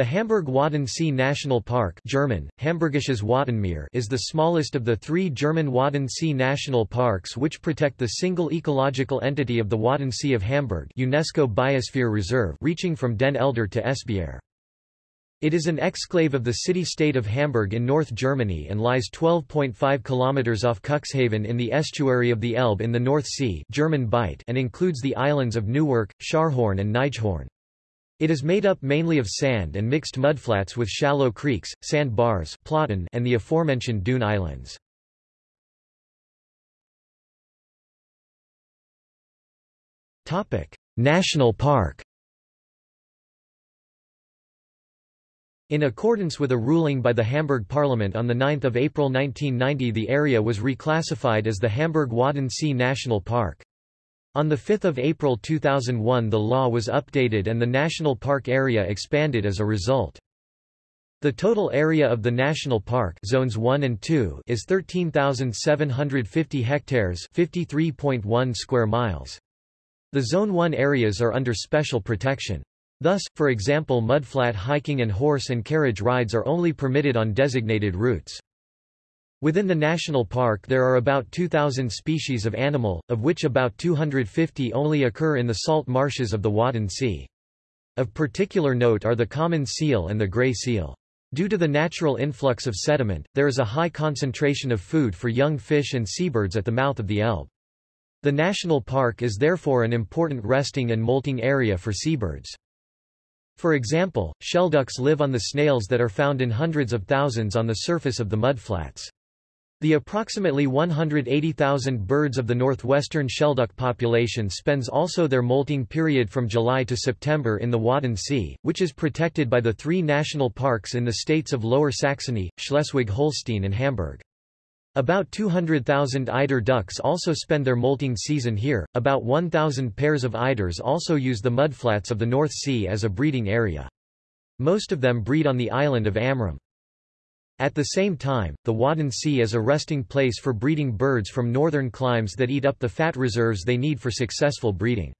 The Hamburg-Wadden-See National Park German, Hamburgisches Wattenmeer is the smallest of the three German Wadden-See National Parks which protect the single ecological entity of the Wadden Sea of Hamburg UNESCO Biosphere Reserve reaching from Den Helder to Esbjerg. It is an exclave of the city-state of Hamburg in North Germany and lies 12.5 km off Cuxhaven in the estuary of the Elbe in the North Sea German Bight and includes the islands of Neuwerk, Scharhorn and Nigehörn. It is made up mainly of sand and mixed mudflats with shallow creeks, sand bars and the aforementioned dune islands. National Park In accordance with a ruling by the Hamburg Parliament on 9 April 1990 the area was reclassified as the Hamburg-Wadden-See National Park. On 5 April 2001 the law was updated and the national park area expanded as a result. The total area of the national park zones 1 and 2 is 13,750 hectares 53.1 square miles. The Zone 1 areas are under special protection. Thus, for example mudflat hiking and horse and carriage rides are only permitted on designated routes. Within the national park there are about 2,000 species of animal, of which about 250 only occur in the salt marshes of the Wadden Sea. Of particular note are the common seal and the grey seal. Due to the natural influx of sediment, there is a high concentration of food for young fish and seabirds at the mouth of the Elbe. The national park is therefore an important resting and molting area for seabirds. For example, shelducks live on the snails that are found in hundreds of thousands on the surface of the mudflats. The approximately 180,000 birds of the northwestern shelduck population spends also their molting period from July to September in the Wadden Sea, which is protected by the three national parks in the states of Lower Saxony, Schleswig-Holstein and Hamburg. About 200,000 eider ducks also spend their molting season here. About 1,000 pairs of eiders also use the mudflats of the North Sea as a breeding area. Most of them breed on the island of Amrum. At the same time, the Wadden Sea is a resting place for breeding birds from northern climes that eat up the fat reserves they need for successful breeding.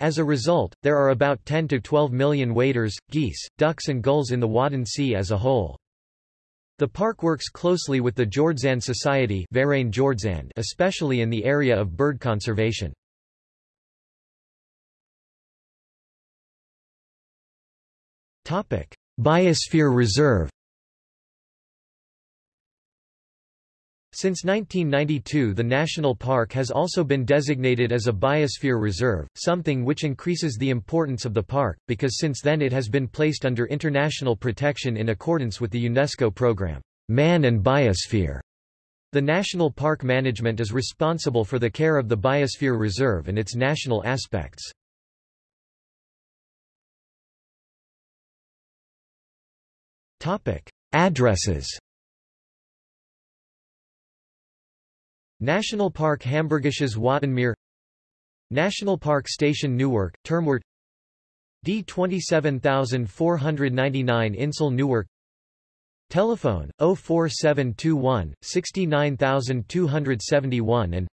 As a result, there are about 10 to 12 million waders, geese, ducks and gulls in the Wadden Sea as a whole. The park works closely with the Jordsand Society especially in the area of bird conservation. Biosphere Reserve Since 1992 the national park has also been designated as a biosphere reserve, something which increases the importance of the park, because since then it has been placed under international protection in accordance with the UNESCO program, Man and Biosphere. The National Park Management is responsible for the care of the Biosphere Reserve and its national aspects. Addresses National Park Hamburgisches Wattenmeer National Park Station Neuwerk, Turmwart D 27499 Insel Neuwerk. Telephone 04721 69271 and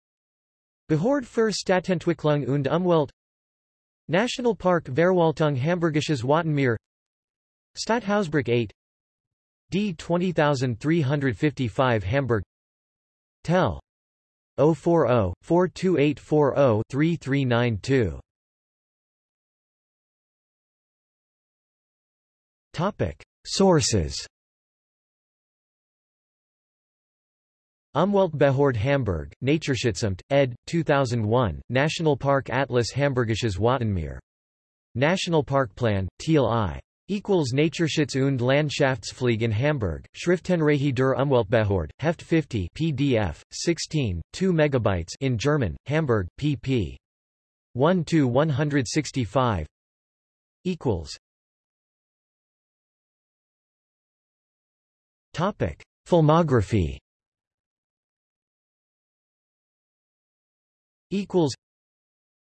Behörde für Stadtentwicklung und Umwelt. National Park Verwaltung Hamburgisches Wattenmeer. Stadthausbrück 8 D 20355 Hamburg. Tel 040-42840-3392. Topic: Sources. Umweltbehörde Hamburg, Naturschutzamt, ed. 2001, National Park Atlas Hamburgisches Wattenmeer. National Park Plan, Teil I equals Naturschutz und Landschaftspflege in Hamburg, Schriftenreihe der Umweltbehörde, Heft 50 PDF, 16, 2 megabytes in German, Hamburg, pp. 1 to 165 equals Topic: Filmography equals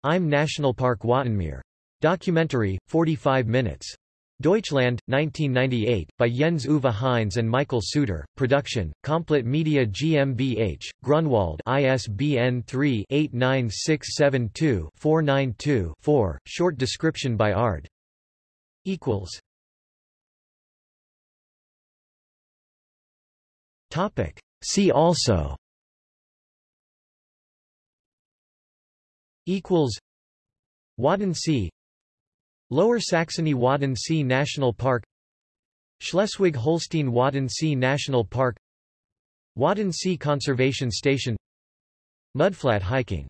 I'm National Park Wattenmeer documentary 45 minutes Deutschland, 1998, by Jens Uwe Heinz and Michael Suter. Production, Complet Media GmbH, Grunwald ISBN 3-89672-492-4, short description by Ard. Topic. See also Wadden Sea Lower Saxony-Wadden Sea National Park Schleswig-Holstein-Wadden Sea National Park Wadden Sea Conservation Station Mudflat hiking